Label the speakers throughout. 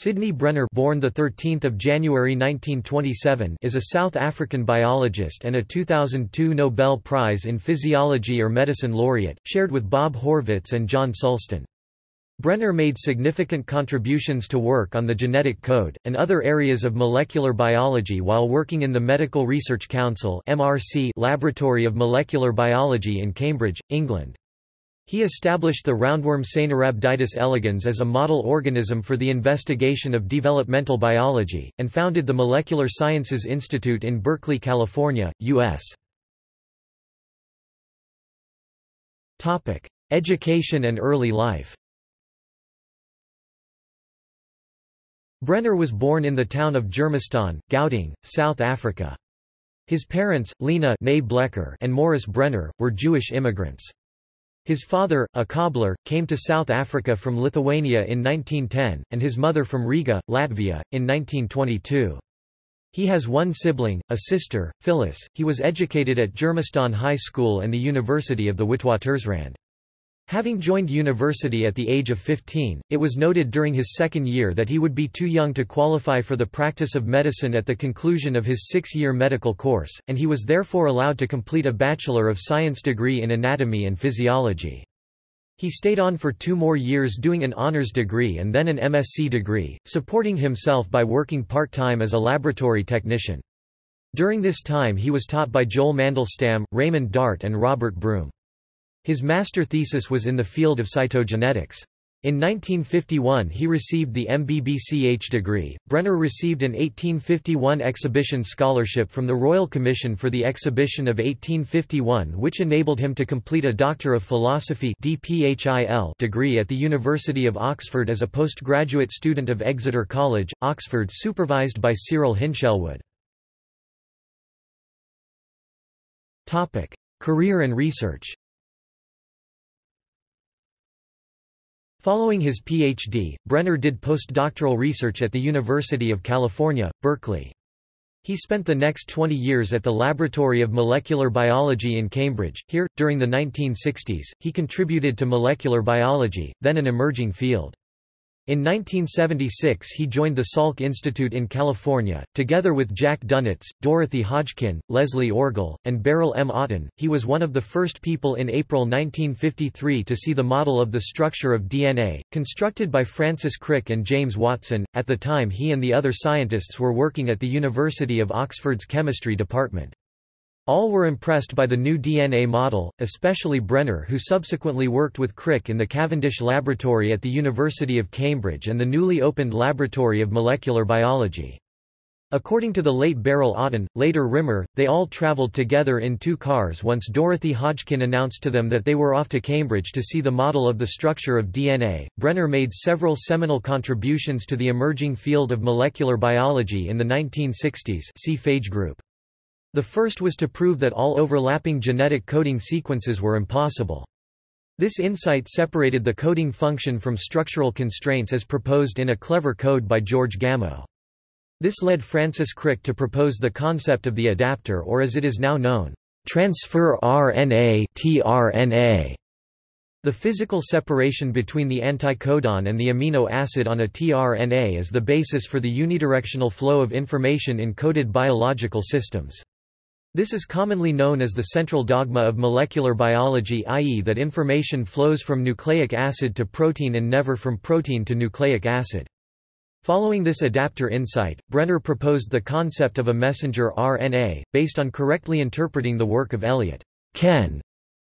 Speaker 1: Sidney Brenner born the 13th of January 1927 is a South African biologist and a 2002 Nobel Prize in Physiology or Medicine laureate, shared with Bob Horvitz and John Sulston. Brenner made significant contributions to work on the genetic code, and other areas of molecular biology while working in the Medical Research Council Laboratory of Molecular Biology in Cambridge, England. He established the roundworm Caenorhabditis elegans as a model organism for the investigation of developmental biology, and founded the Molecular Sciences Institute in Berkeley, California, U.S. Education and early life Brenner was born in the town of Germiston, Gauteng, South Africa. His parents, Lena and Morris Brenner, were Jewish immigrants. His father, a cobbler, came to South Africa from Lithuania in 1910, and his mother from Riga, Latvia, in 1922. He has one sibling, a sister, Phyllis. He was educated at Germiston High School and the University of the Witwatersrand. Having joined university at the age of 15, it was noted during his second year that he would be too young to qualify for the practice of medicine at the conclusion of his six-year medical course, and he was therefore allowed to complete a Bachelor of Science degree in Anatomy and Physiology. He stayed on for two more years doing an honors degree and then an MSc degree, supporting himself by working part-time as a laboratory technician. During this time he was taught by Joel Mandelstam, Raymond Dart and Robert Broom. His master thesis was in the field of cytogenetics. In 1951 he received the MBBCH degree. Brenner received an 1851 exhibition scholarship from the Royal Commission for the Exhibition of 1851 which enabled him to complete a Doctor of Philosophy degree at the University of Oxford as a postgraduate student of Exeter College, Oxford supervised by Cyril Hinshelwood. Career and research Following his Ph.D., Brenner did postdoctoral research at the University of California, Berkeley. He spent the next 20 years at the Laboratory of Molecular Biology in Cambridge. Here, during the 1960s, he contributed to molecular biology, then an emerging field. In 1976 he joined the Salk Institute in California, together with Jack Dunitz, Dorothy Hodgkin, Leslie Orgel, and Beryl M. Oughton. He was one of the first people in April 1953 to see the model of the structure of DNA, constructed by Francis Crick and James Watson. At the time he and the other scientists were working at the University of Oxford's chemistry department. All were impressed by the new DNA model, especially Brenner who subsequently worked with Crick in the Cavendish Laboratory at the University of Cambridge and the newly opened Laboratory of Molecular Biology. According to the late Beryl Oughton, later Rimmer, they all travelled together in two cars once Dorothy Hodgkin announced to them that they were off to Cambridge to see the model of the structure of DNA. Brenner made several seminal contributions to the emerging field of molecular biology in the 1960s see Phage group. The first was to prove that all overlapping genetic coding sequences were impossible. This insight separated the coding function from structural constraints as proposed in a clever code by George Gamow. This led Francis Crick to propose the concept of the adapter or as it is now known, transfer RNA tRNA. The physical separation between the anticodon and the amino acid on a tRNA is the basis for the unidirectional flow of information in coded biological systems. This is commonly known as the central dogma of molecular biology i.e. that information flows from nucleic acid to protein and never from protein to nucleic acid. Following this adapter insight, Brenner proposed the concept of a messenger RNA, based on correctly interpreting the work of Elliot Ken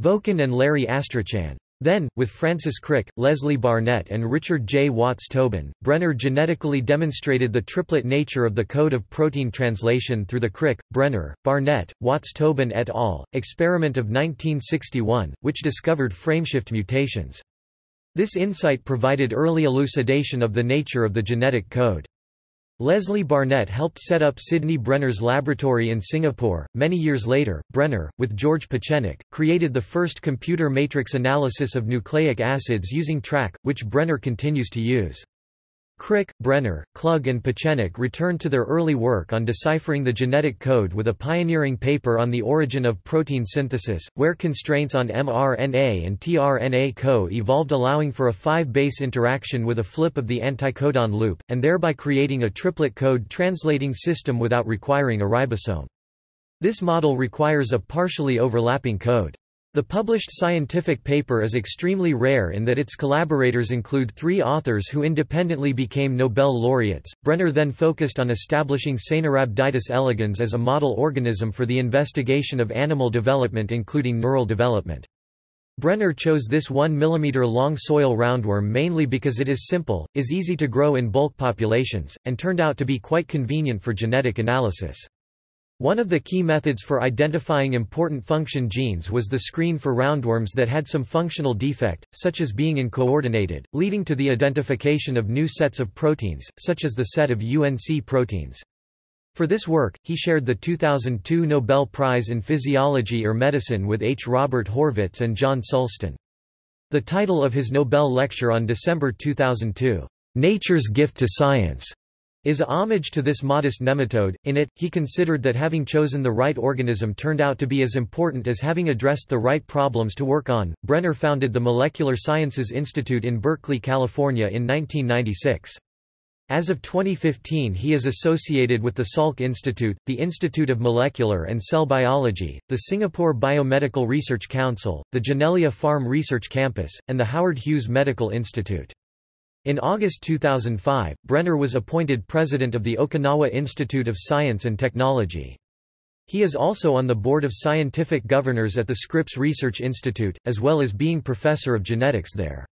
Speaker 1: Vokin and Larry Astrachan. Then, with Francis Crick, Leslie Barnett and Richard J. Watts Tobin, Brenner genetically demonstrated the triplet nature of the code of protein translation through the Crick, Brenner, Barnett, Watts Tobin et al. experiment of 1961, which discovered frameshift mutations. This insight provided early elucidation of the nature of the genetic code. Leslie Barnett helped set up Sidney Brenner's laboratory in Singapore. Many years later, Brenner, with George Pieczenik, created the first computer matrix analysis of nucleic acids using TRAC, which Brenner continues to use. Crick, Brenner, Klug and Pieczenik returned to their early work on deciphering the genetic code with a pioneering paper on the origin of protein synthesis, where constraints on mRNA and tRNA co-evolved allowing for a five-base interaction with a flip of the anticodon loop, and thereby creating a triplet code translating system without requiring a ribosome. This model requires a partially overlapping code. The published scientific paper is extremely rare in that its collaborators include three authors who independently became Nobel laureates. Brenner then focused on establishing Caenorhabditis elegans as a model organism for the investigation of animal development including neural development. Brenner chose this 1 mm long soil roundworm mainly because it is simple, is easy to grow in bulk populations, and turned out to be quite convenient for genetic analysis. One of the key methods for identifying important function genes was the screen for roundworms that had some functional defect, such as being uncoordinated, leading to the identification of new sets of proteins, such as the set of UNC proteins. For this work, he shared the 2002 Nobel Prize in Physiology or Medicine with H. Robert Horvitz and John Sulston. The title of his Nobel lecture on December 2002, "'Nature's Gift to Science' is a homage to this modest nematode. In it, he considered that having chosen the right organism turned out to be as important as having addressed the right problems to work on. Brenner founded the Molecular Sciences Institute in Berkeley, California in 1996. As of 2015 he is associated with the Salk Institute, the Institute of Molecular and Cell Biology, the Singapore Biomedical Research Council, the Janelia Farm Research Campus, and the Howard Hughes Medical Institute. In August 2005, Brenner was appointed president of the Okinawa Institute of Science and Technology. He is also on the board of scientific governors at the Scripps Research Institute, as well as being professor of genetics there.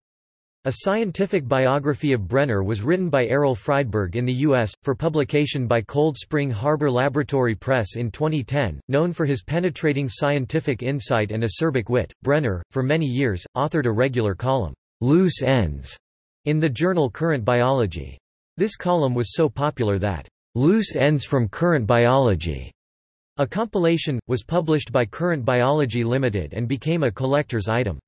Speaker 1: A scientific biography of Brenner was written by Errol Friedberg in the U.S., for publication by Cold Spring Harbor Laboratory Press in 2010. Known for his penetrating scientific insight and acerbic wit, Brenner, for many years, authored a regular column, Loose Ends, in the journal Current Biology. This column was so popular that Loose Ends from Current Biology, a compilation, was published by Current Biology Limited and became a collector's item.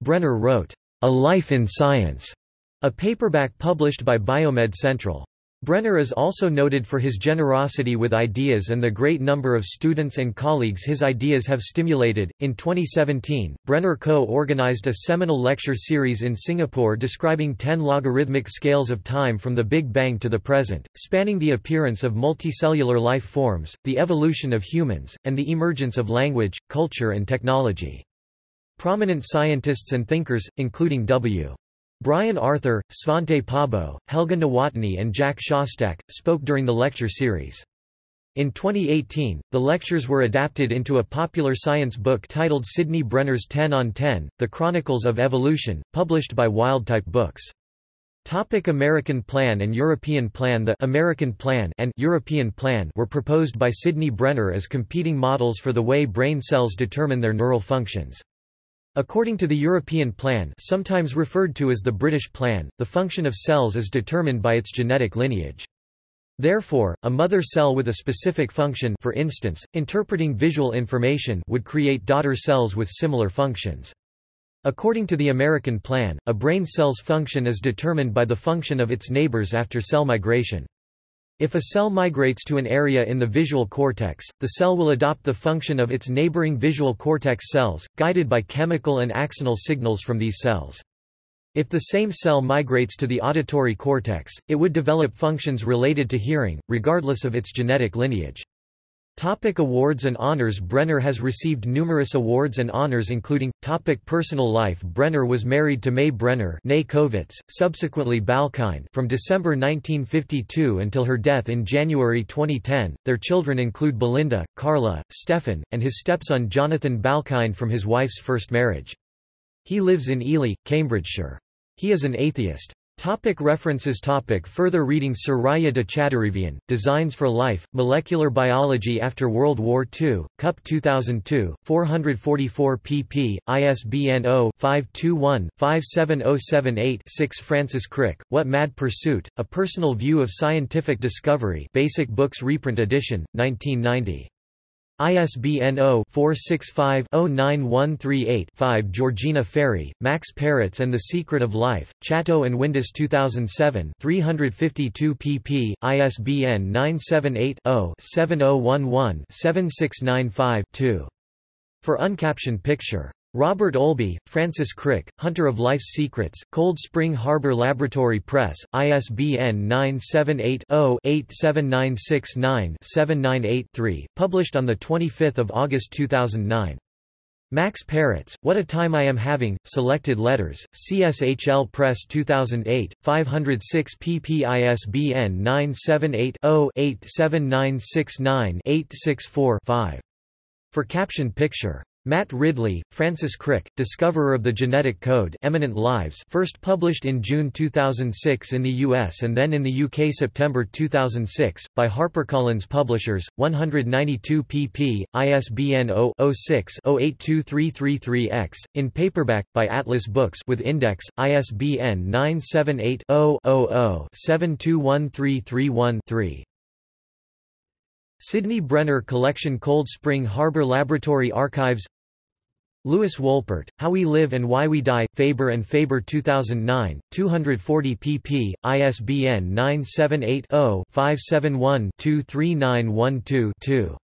Speaker 1: Brenner wrote, A Life in Science, a paperback published by Biomed Central. Brenner is also noted for his generosity with ideas and the great number of students and colleagues his ideas have stimulated. In 2017, Brenner co organized a seminal lecture series in Singapore describing 10 logarithmic scales of time from the Big Bang to the present, spanning the appearance of multicellular life forms, the evolution of humans, and the emergence of language, culture, and technology. Prominent scientists and thinkers, including W. Brian Arthur, Svante Pääbo, Helga Nowotny and Jack Szostak, spoke during the lecture series. In 2018, the lectures were adapted into a popular science book titled Sidney Brenner's 10 on 10, The Chronicles of Evolution, published by Wildtype Books. Topic American Plan and European Plan The American Plan and European Plan were proposed by Sidney Brenner as competing models for the way brain cells determine their neural functions. According to the European plan sometimes referred to as the British plan, the function of cells is determined by its genetic lineage. Therefore, a mother cell with a specific function for instance, interpreting visual information would create daughter cells with similar functions. According to the American plan, a brain cell's function is determined by the function of its neighbors after cell migration. If a cell migrates to an area in the visual cortex, the cell will adopt the function of its neighboring visual cortex cells, guided by chemical and axonal signals from these cells. If the same cell migrates to the auditory cortex, it would develop functions related to hearing, regardless of its genetic lineage. Topic awards and honors Brenner has received numerous awards and honors including, topic Personal life Brenner was married to May Brenner Covitz, subsequently Balkind from December 1952 until her death in January 2010. Their children include Belinda, Carla, Stefan, and his stepson Jonathan Balkind from his wife's first marriage. He lives in Ely, Cambridgeshire. He is an atheist. Topic references topic Further reading Soraya de Chadarevian, Designs for Life, Molecular Biology After World War II, Cup 2002, 444 pp. ISBN 0-521-57078-6 Francis Crick, What Mad Pursuit, A Personal View of Scientific Discovery Basic Books reprint edition, 1990. ISBN 0-465-09138-5 Georgina Ferry, Max Perutz and the Secret of Life, Chatto and Windus 2007 352 pp. ISBN 978-0-7011-7695-2. For uncaptioned picture. Robert Olby, Francis Crick, Hunter of Life's Secrets, Cold Spring Harbor Laboratory Press, ISBN 978-0-87969-798-3, published on 25 August 2009. Max Perutz, What a Time I Am Having, Selected Letters, CSHL Press 2008, 506 pp ISBN 978 0 87969 864 5. For captioned picture. Matt Ridley, Francis Crick, discoverer of the genetic code Eminent Lives first published in June 2006 in the US and then in the UK September 2006, by HarperCollins Publishers, 192 pp. ISBN 0-06-082333-X, in paperback, by Atlas Books with index, ISBN 978 0 0 721331 3 Sidney Brenner Collection Cold Spring Harbor Laboratory Archives Lewis Wolpert, How We Live and Why We Die, Faber and Faber 2009, 240 pp. ISBN 978 0 571 23912 2.